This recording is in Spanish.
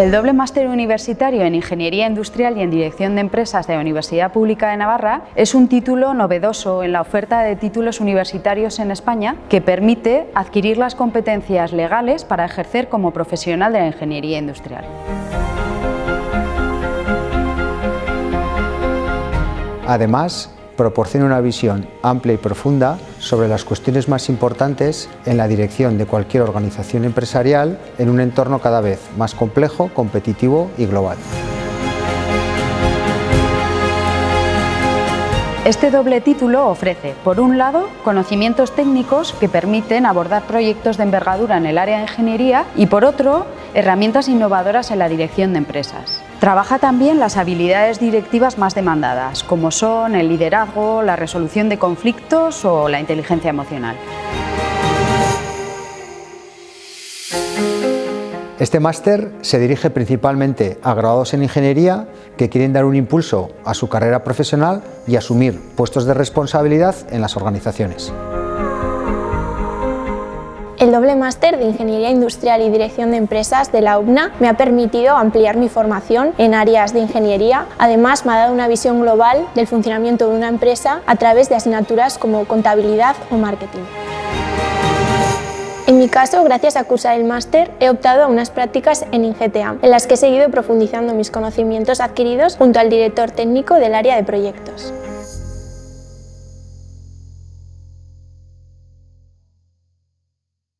El doble máster universitario en Ingeniería Industrial y en Dirección de Empresas de la Universidad Pública de Navarra es un título novedoso en la oferta de títulos universitarios en España que permite adquirir las competencias legales para ejercer como profesional de la ingeniería industrial. Además, proporciona una visión amplia y profunda sobre las cuestiones más importantes en la dirección de cualquier organización empresarial en un entorno cada vez más complejo, competitivo y global. Este doble título ofrece, por un lado, conocimientos técnicos que permiten abordar proyectos de envergadura en el área de ingeniería y, por otro, herramientas innovadoras en la dirección de empresas. Trabaja también las habilidades directivas más demandadas, como son el liderazgo, la resolución de conflictos o la inteligencia emocional. Este máster se dirige principalmente a graduados en ingeniería que quieren dar un impulso a su carrera profesional y asumir puestos de responsabilidad en las organizaciones. El doble máster de Ingeniería Industrial y Dirección de Empresas de la UBNA me ha permitido ampliar mi formación en áreas de ingeniería. Además, me ha dado una visión global del funcionamiento de una empresa a través de asignaturas como contabilidad o marketing. En mi caso, gracias a cursar el máster, he optado a unas prácticas en INGETEA, en las que he seguido profundizando mis conocimientos adquiridos junto al director técnico del área de proyectos.